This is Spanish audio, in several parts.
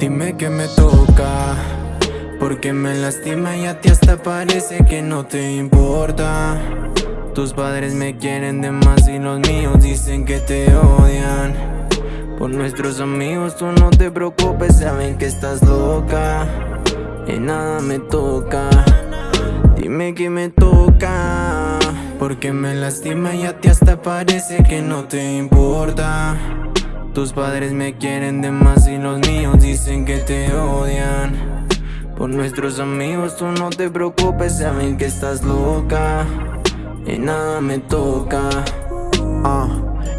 Dime que me toca Porque me lastima y a ti hasta parece que no te importa. Tus padres me quieren de más y los míos dicen que te odian. Por nuestros amigos tú no te preocupes, saben que estás loca Y nada me toca. Dime que me toca. Porque me lastima y a ti hasta parece que no te importa. Tus padres me quieren de más y los míos dicen que te odian. Por nuestros amigos tú no te preocupes, saben que estás loca. Y nada me toca. Ah,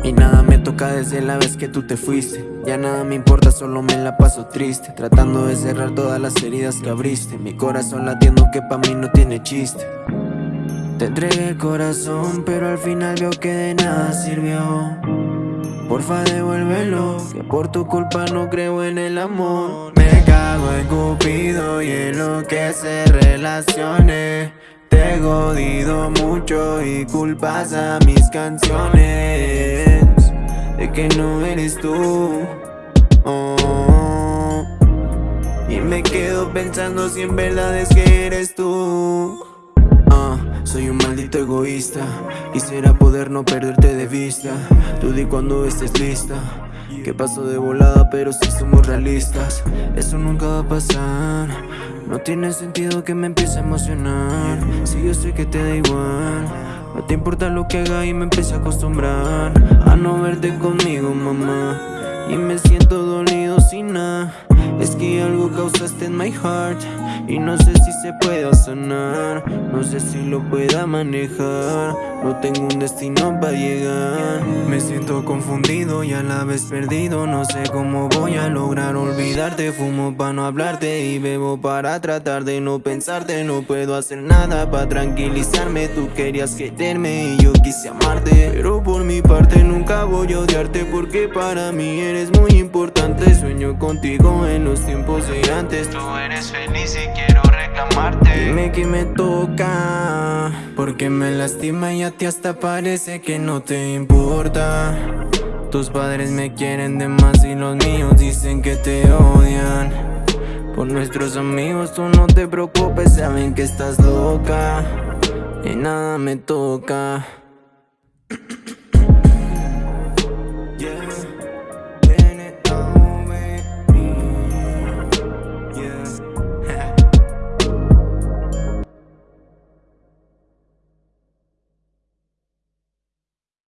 Y nada me toca desde la vez que tú te fuiste. Ya nada me importa, solo me la paso triste. Tratando de cerrar todas las heridas que abriste. Mi corazón latiendo que pa' mí no tiene chiste Te entregué el corazón, pero al final veo que de nada sirvió. Porfa devuélvelo, que por tu culpa no creo en el amor. Me cago en Cupido y en lo que se relacione. Te he jodido mucho y culpas a mis canciones. De que no eres tú. Oh. Y me quedo pensando si en verdad es que eres tú soy un maldito egoísta. Quisiera poder no perderte de vista. Tú di cuando estés lista. Que paso de volada pero si somos realistas. Eso nunca va a pasar. No tiene sentido que me empiece a emocionar. Si yo sé que te da igual. No te importa lo que haga y me empiece a acostumbrar. A no verte conmigo mamá. Y me siento dolido sin nada es que algo causaste en my heart Y no sé si se pueda sanar. No sé si lo pueda manejar. No tengo un destino para llegar. Me siento confundido y a la vez perdido. No sé cómo voy a lograr olvidarte. Fumo para no hablarte y bebo para tratar de no pensarte. No puedo hacer nada para tranquilizarme. Tú querías quererme y yo quise amarte. Pero por mi parte nunca voy a odiarte Porque para mí eres muy importante. Sueño contigo en los tiempos de antes. Tú eres feliz y quiero reclamarte. Dime que me toca Porque me lastima y a ti hasta parece que no te importa. Tus padres me quieren de más y los míos dicen que te odian. Por nuestros amigos tú no te preocupes, saben que estás loca. Y nada me toca